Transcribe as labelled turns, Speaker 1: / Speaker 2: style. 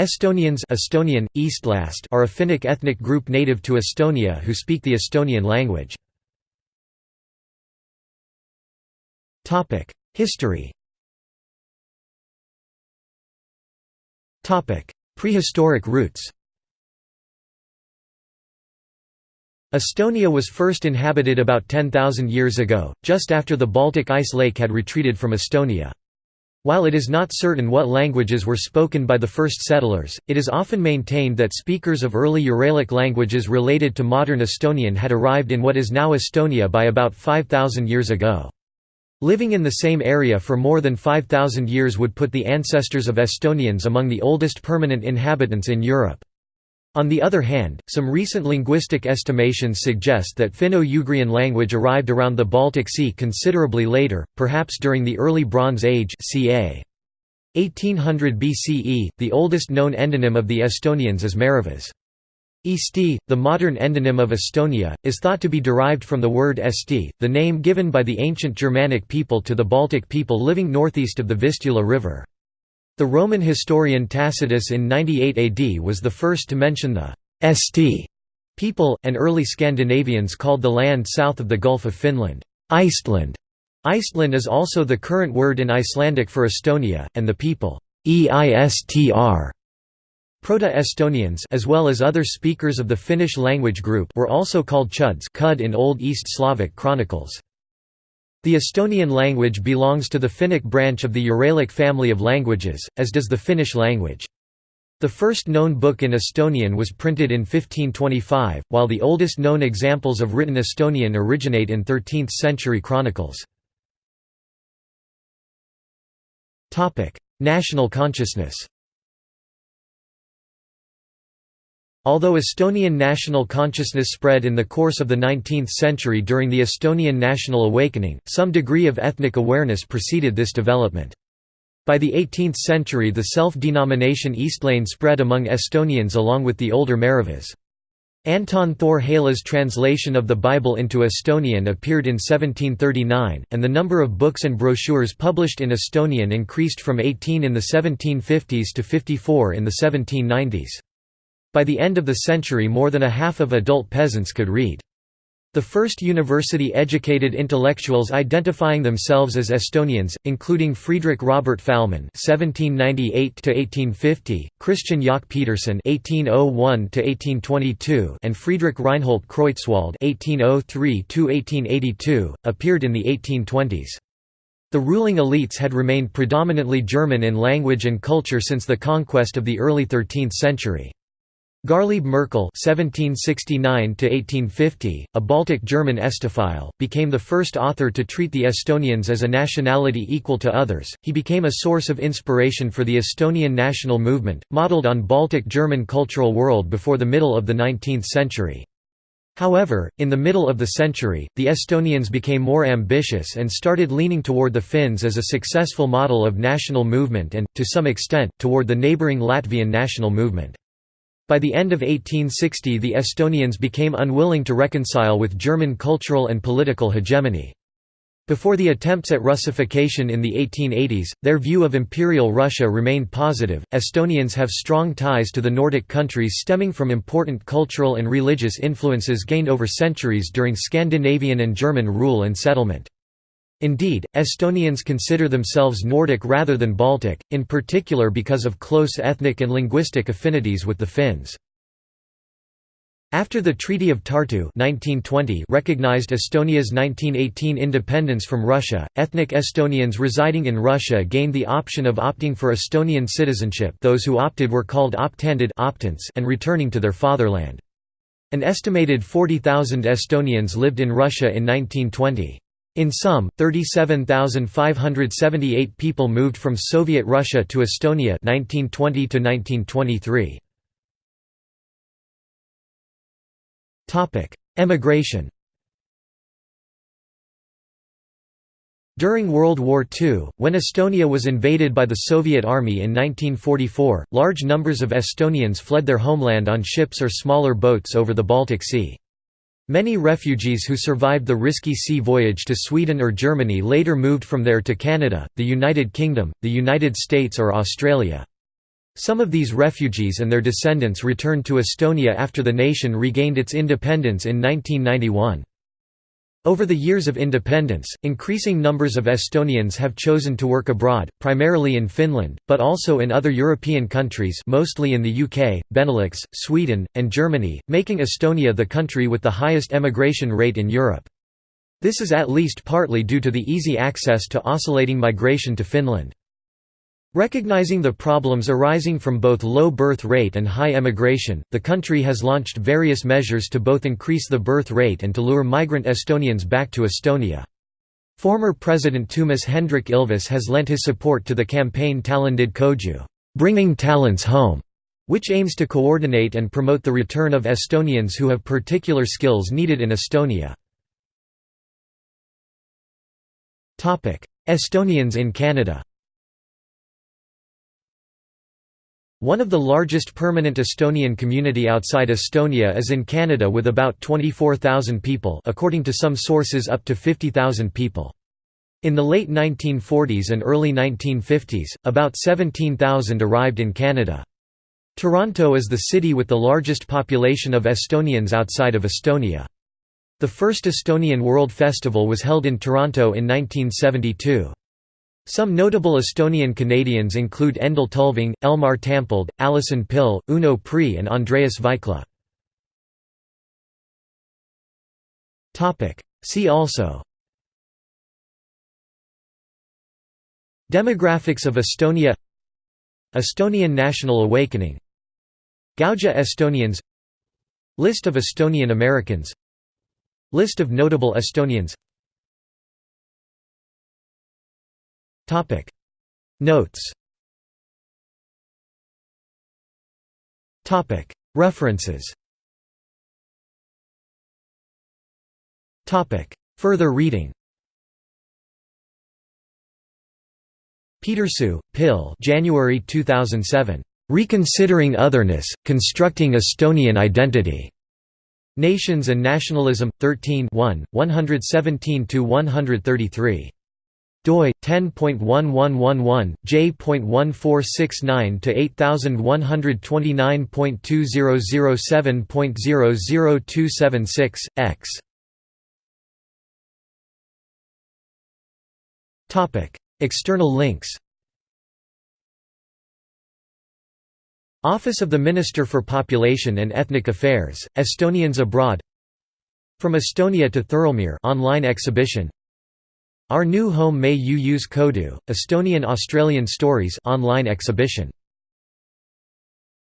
Speaker 1: Estonians Estonian, Eestlased are a Finnic ethnic group native to Estonia who speak the Estonian language. History Prehistoric roots Estonia was first inhabited about 10,000 years ago, just after the Baltic ice lake had retreated from Estonia. While it is not certain what languages were spoken by the first settlers, it is often maintained that speakers of early Uralic languages related to modern Estonian had arrived in what is now Estonia by about 5,000 years ago. Living in the same area for more than 5,000 years would put the ancestors of Estonians among the oldest permanent inhabitants in Europe. On the other hand, some recent linguistic estimations suggest that Finno-Ugrian language arrived around the Baltic Sea considerably later, perhaps during the Early Bronze Age ca. 1800 BCE. The oldest known endonym of the Estonians is Maarahvas. Eesti, the modern endonym of Estonia, is thought to be derived from the word esti, the name given by the ancient Germanic people to the Baltic people living northeast of the Vistula River. The Roman historian Tacitus in 98 AD was the first to mention the «esti» people, and early Scandinavians called the land south of the Gulf of Finland, Eistland. Eistland is also the current word in Icelandic for Estonia, and the people Eistr. Proto-Estonians as well as other speakers of the Finnish language group were also called Chuds in Old East Slavic chronicles. The Estonian language belongs to the Finnic branch of the Uralic family of languages, as does the Finnish language. The first known book in Estonian was printed in 1525, while the oldest known examples of written Estonian originate in 13th-century chronicles. National consciousness Although Estonian national consciousness spread in the course of the 19th century during the Estonian national awakening, some degree of ethnic awareness preceded this development. By the 18th century the self-denomination Eestlane spread among Estonians along with the older Maarahvas. Anton Thor Helle's translation of the Bible into Estonian appeared in 1739, and the number of books and brochures published in Estonian increased from 18 in the 1750s to 54 in the 1790s. By the end of the century more than a half of adult peasants could read. The first university-educated intellectuals identifying themselves as Estonians, including Friedrich Robert Fahlmann (1798–1850), Christian Jaak Peterson (1801–1822), and Friedrich Reinhold Kreutzwald (1803–1882), appeared in the 1820s. The ruling elites had remained predominantly German in language and culture since the conquest of the early 13th century. Garlieb Merkel (1769–1850), a Baltic German Estophile, became the first author to treat the Estonians as a nationality equal to others. He became a source of inspiration for the Estonian national movement, modeled on Baltic German cultural world before the middle of the 19th century. However, in the middle of the century, the Estonians became more ambitious and started leaning toward the Finns as a successful model of national movement and, to some extent, toward the neighbouring Latvian national movement. By the end of 1860 the Estonians became unwilling to reconcile with German cultural and political hegemony. Before the attempts at Russification in the 1880s, their view of Imperial Russia remained positive. Estonians have strong ties to the Nordic countries stemming from important cultural and religious influences gained over centuries during Scandinavian and German rule and settlement. Indeed, Estonians consider themselves Nordic rather than Baltic, in particular because of close ethnic and linguistic affinities with the Finns. After the Treaty of Tartu 1920 recognized Estonia's 1918 independence from Russia, ethnic Estonians residing in Russia gained the option of opting for Estonian citizenship those who opted were called optandid and returning to their fatherland. An estimated 40,000 Estonians lived in Russia in 1920. In sum, 37,578 people moved from Soviet Russia to Estonia 1920 to 1923. Topic: Emigration. During World War II, when Estonia was invaded by the Soviet Army in 1944, large numbers of Estonians fled their homeland on ships or smaller boats over the Baltic Sea. Many refugees who survived the risky sea voyage to Sweden or Germany later moved from there to Canada, the United Kingdom, the United States or Australia. Some of these refugees and their descendants returned to Estonia after the nation regained its independence in 1991. Over the years of independence, increasing numbers of Estonians have chosen to work abroad, primarily in Finland, but also in other European countries mostly in the UK, Benelux, Sweden, and Germany, making Estonia the country with the highest emigration rate in Europe. This is at least partly due to the easy access to oscillating migration to Finland. Recognizing the problems arising from both low birth rate and high emigration, the country has launched various measures to both increase the birth rate and to lure migrant Estonians back to Estonia. Former President Toomas Hendrik Ilves has lent his support to the campaign Talendid Koju bringing talents home", which aims to coordinate and promote the return of Estonians who have particular skills needed in Estonia. Estonians in Canada One of the largest permanent Estonian community outside Estonia is in Canada with about 24,000 people according to some sources up to 50,000 people. In the late 1940s and early 1950s, about 17,000 arrived in Canada. Toronto is the city with the largest population of Estonians outside of Estonia. The first Estonian World Festival was held in Toronto in 1972. Some notable Estonian Canadians include Endel Tulving, Elmar Tampõld, Alison Pill, Uno Prii and Andreas Vaikla. See also Demographics of Estonia Estonian National Awakening Gauja Estonians List of Estonian Americans List of notable Estonians Topic. Notes. Topic. References. Topic. Further reading. Petersoo, Pille January 2007. Reconsidering Otherness, Constructing Estonian Identity. Nations and Nationalism, 13 117–133 doi 10.1111 j.1469 to 8129.2007.00276 x. Topic. External links. Office of the Minister for Population and Ethnic Affairs Estonians abroad. From Estonia to Thirlmere online exhibition our New Home Meie Uus Kodu, Estonian Australian Stories online exhibition